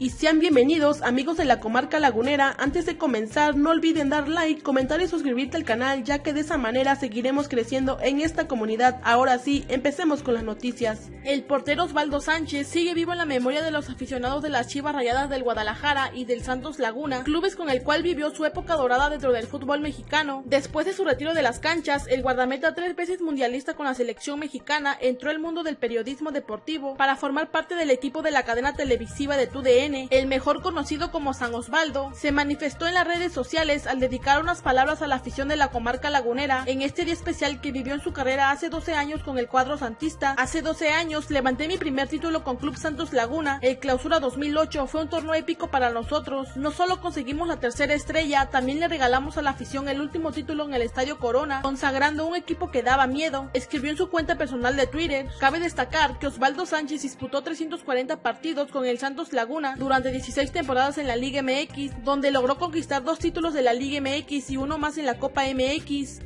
y sean bienvenidos amigos de la comarca lagunera. Antes de comenzar no olviden dar like, comentar y suscribirte al canal ya que de esa manera seguiremos creciendo en esta comunidad. Ahora sí, empecemos con las noticias. El portero Osvaldo Sánchez sigue vivo en la memoria de los aficionados de las Chivas Rayadas del Guadalajara y del Santos Laguna, clubes con el cual vivió su época dorada dentro del fútbol mexicano. Después de su retiro de las canchas, el guardameta tres veces mundialista con la selección mexicana entró al mundo del periodismo deportivo para formar parte del equipo de la cadena televisiva de TUDN el mejor conocido como San Osvaldo, se manifestó en las redes sociales al dedicar unas palabras a la afición de la comarca lagunera en este día especial que vivió en su carrera hace 12 años con el cuadro santista. Hace 12 años levanté mi primer título con Club Santos Laguna. El Clausura 2008 fue un torneo épico para nosotros. No solo conseguimos la tercera estrella, también le regalamos a la afición el último título en el Estadio Corona, consagrando un equipo que daba miedo. Escribió en su cuenta personal de Twitter. Cabe destacar que Osvaldo Sánchez disputó 340 partidos con el Santos Laguna durante 16 temporadas en la Liga MX, donde logró conquistar dos títulos de la Liga MX y uno más en la Copa MX.